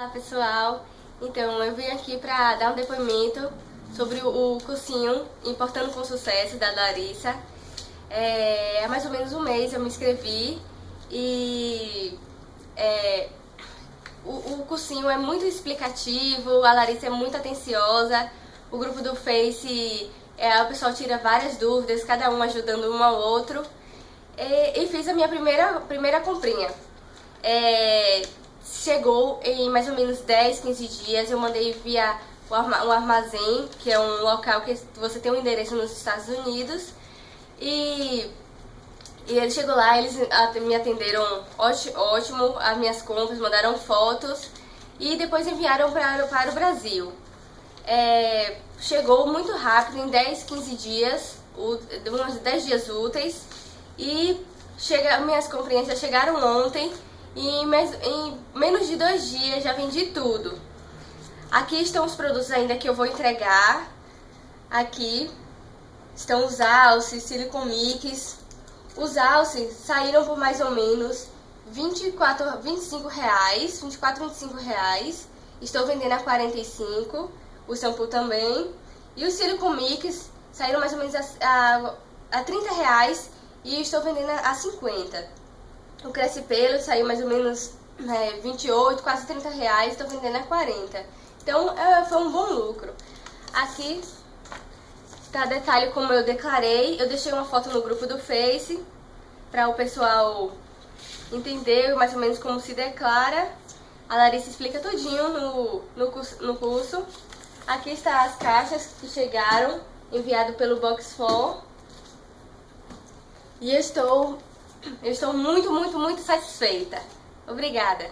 Olá pessoal, então eu vim aqui para dar um depoimento sobre o cursinho Importando com Sucesso da Larissa. É, há mais ou menos um mês eu me inscrevi e é, o, o cursinho é muito explicativo, a Larissa é muito atenciosa, o grupo do Face, é, o pessoal tira várias dúvidas, cada um ajudando um ao outro. E, e fiz a minha primeira, primeira comprinha. É, chegou em mais ou menos 10, 15 dias, eu mandei via o armazém, que é um local que você tem um endereço nos Estados Unidos. E, e ele chegou lá, eles me atenderam ótimo, as minhas compras, mandaram fotos e depois enviaram para, para o Brasil. É, chegou muito rápido, em 10, 15 dias, uns 10 dias úteis, e chega, minhas comprinhas já chegaram ontem, e em, em menos de dois dias já vendi tudo. Aqui estão os produtos ainda que eu vou entregar. Aqui estão os alces, silicon mix. Os alces saíram por mais ou menos 24, 25 reais, 24, 25 reais. Estou vendendo a 45, o shampoo também. E os silicon mix saíram mais ou menos a, a, a 30 reais e estou vendendo a 50. O Cresce Pelo saiu mais ou menos é, 28, quase 30 reais, estou vendendo a 40. Então é, foi um bom lucro. Aqui tá detalhe como eu declarei. Eu deixei uma foto no grupo do Face para o pessoal entender mais ou menos como se declara. A Larissa explica tudinho no, no, curso, no curso. Aqui está as caixas que chegaram, enviado pelo Box 4. E eu estou eu estou muito, muito, muito satisfeita. Obrigada.